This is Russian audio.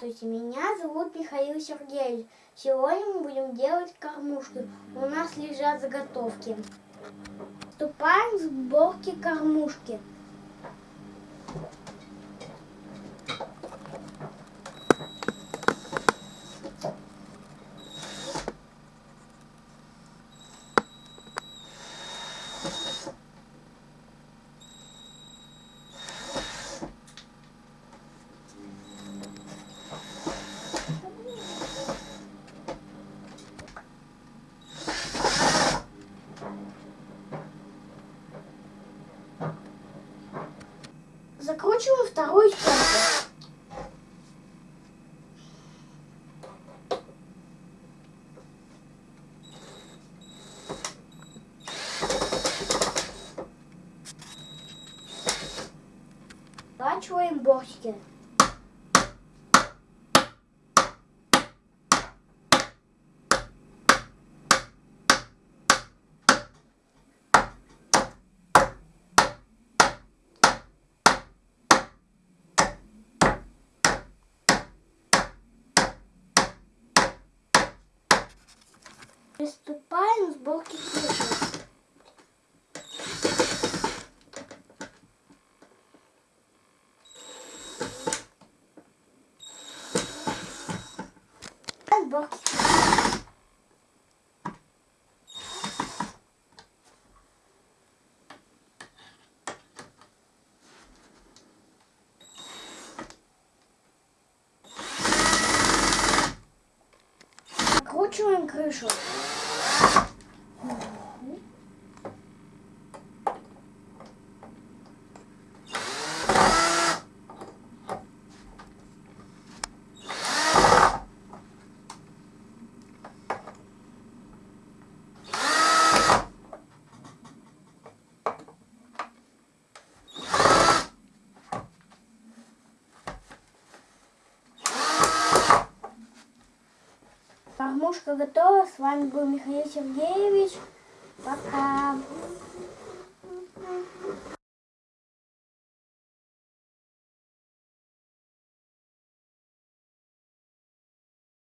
Здравствуйте, меня зовут Михаил Сергеевич. Сегодня мы будем делать кормушки. У нас лежат заготовки. Вступаем в сборки кормушки. Вторую стенку. Сворачиваем бортики. Приступаем к сборке крыши. Сборки крыши. Закручиваем крышу. Кормушка готова. С вами был Михаил Сергеевич. Пока.